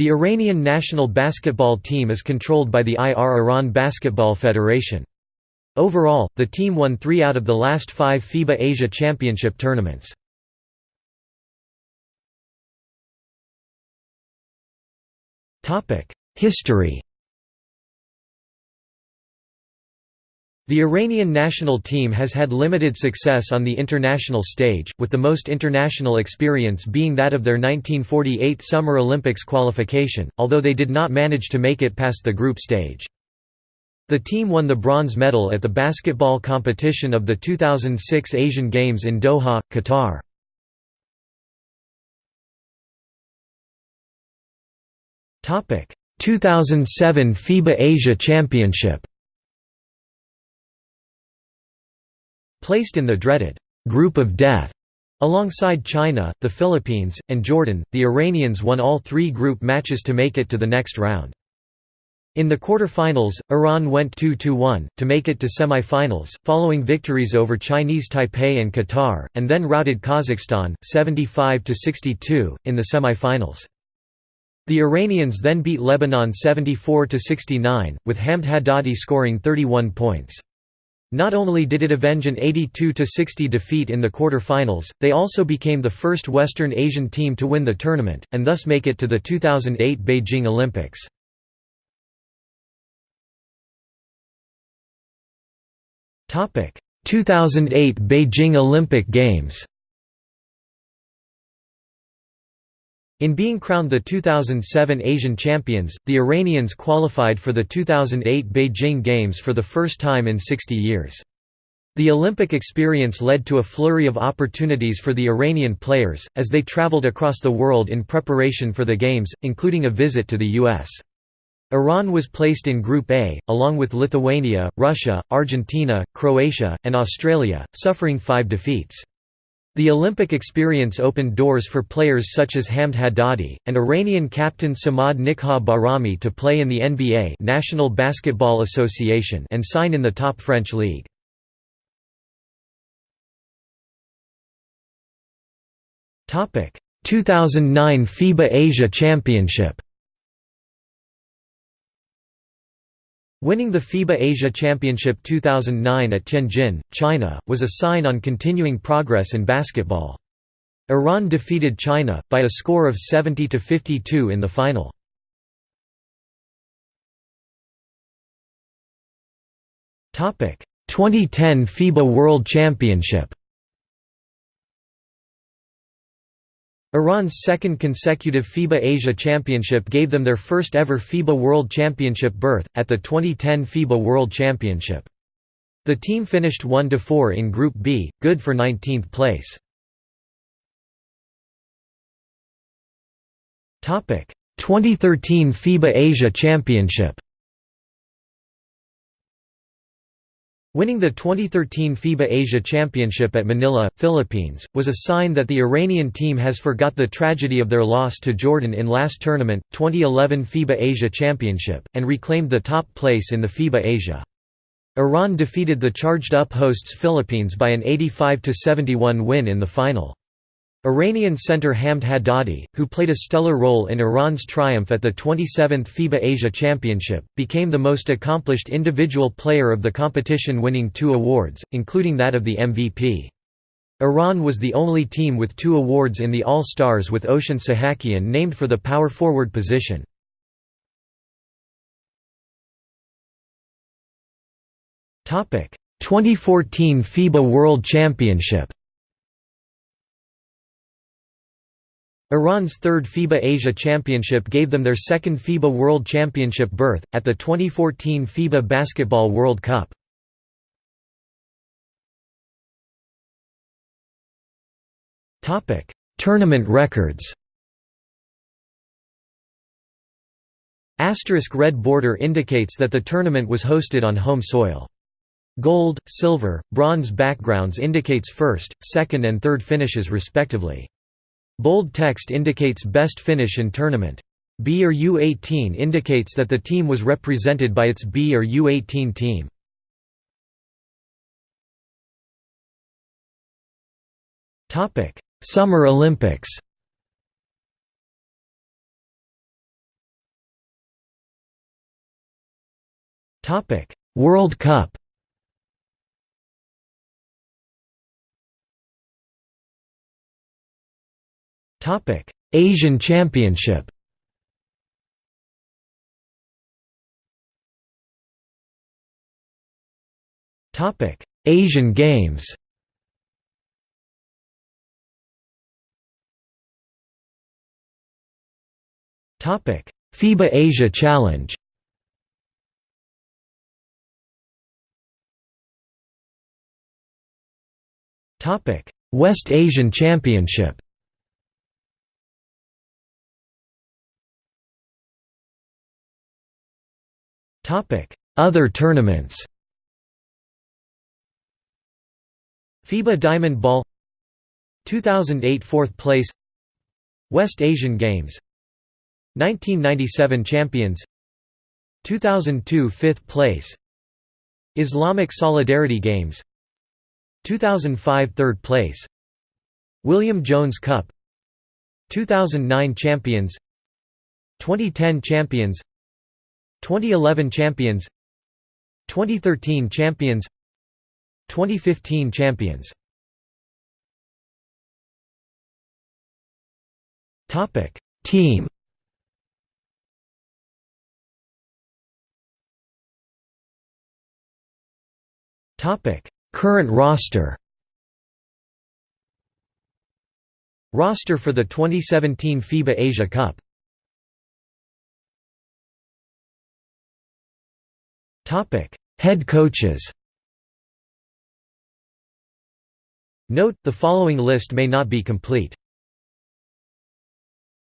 The Iranian national basketball team is controlled by the IR Iran Basketball Federation. Overall, the team won three out of the last five FIBA Asia Championship tournaments. History The Iranian national team has had limited success on the international stage, with the most international experience being that of their 1948 Summer Olympics qualification, although they did not manage to make it past the group stage. The team won the bronze medal at the basketball competition of the 2006 Asian Games in Doha, Qatar. Topic: 2007 FIBA Asia Championship. Placed in the dreaded group of death alongside China, the Philippines, and Jordan, the Iranians won all three group matches to make it to the next round. In the quarter-finals, Iran went 2–1, to make it to semi-finals, following victories over Chinese Taipei and Qatar, and then routed Kazakhstan, 75–62, in the semi-finals. The Iranians then beat Lebanon 74–69, with Hamed Haddadi scoring 31 points. Not only did it avenge an 82–60 defeat in the quarter-finals, they also became the first Western Asian team to win the tournament, and thus make it to the 2008 Beijing Olympics. Topic: 2008 Beijing Olympic Games. In being crowned the 2007 Asian champions, the Iranians qualified for the 2008 Beijing Games for the first time in 60 years. The Olympic experience led to a flurry of opportunities for the Iranian players, as they traveled across the world in preparation for the Games, including a visit to the U.S. Iran was placed in Group A, along with Lithuania, Russia, Argentina, Croatia, and Australia, suffering five defeats. The Olympic experience opened doors for players such as Hamed Haddadi, and Iranian captain Samad Nikkhah Bahrami to play in the NBA National Basketball Association and sign in the top French league. Topic: 2009 FIBA Asia Championship. Winning the FIBA Asia Championship 2009 at Tianjin, China, was a sign on continuing progress in basketball. Iran defeated China, by a score of 70 to 52 in the final. Topic: 2010 FIBA World Championship. Iran's second consecutive FIBA Asia Championship gave them their first ever FIBA World Championship berth, at the 2010 FIBA World Championship. The team finished 1–4 in Group B, good for 19th place. 2013 FIBA Asia Championship Winning the 2013 FIBA Asia Championship at Manila, Philippines, was a sign that the Iranian team has forgot the tragedy of their loss to Jordan in last tournament, 2011 FIBA Asia Championship, and reclaimed the top place in the FIBA Asia. Iran defeated the charged-up hosts Philippines by an 85–71 win in the final. Iranian center Hamed Haddadi, who played a stellar role in Iran's triumph at the 27th FIBA Asia Championship, became the most accomplished individual player of the competition winning two awards, including that of the MVP. Iran was the only team with two awards in the All-Stars with Oshin Sahakian named for the power forward position. Topic: 2014 FIBA World Championship. Iran's third FIBA Asia Championship gave them their second FIBA World Championship berth, at the 2014 FIBA Basketball World Cup. Tournament records Asterisk red border indicates that the tournament was hosted on home soil. Gold, silver, bronze backgrounds indicates first, second and third finishes respectively. Bold text indicates best finish in tournament. B or U18 indicates that the team was represented by its B or U18 team. Topic: Summer Olympics. Topic: World Cup. Asian Championship. Topic: Asian Games. Topic: FIBA Asia Challenge. Topic: West Asian Championship Other tournaments FIBA Diamond Ball 2008 4th place West Asian Games 1997 champions 2002 5th place Islamic Solidarity Games 2005 3rd place William Jones Cup 2009 champions 2010 champions 2011 champions 2013 champions 2015 champions. Topic Team. Topic Current roster. Roster for the 2017 FIBA Asia Cup Head coaches Note, the following list may not be complete.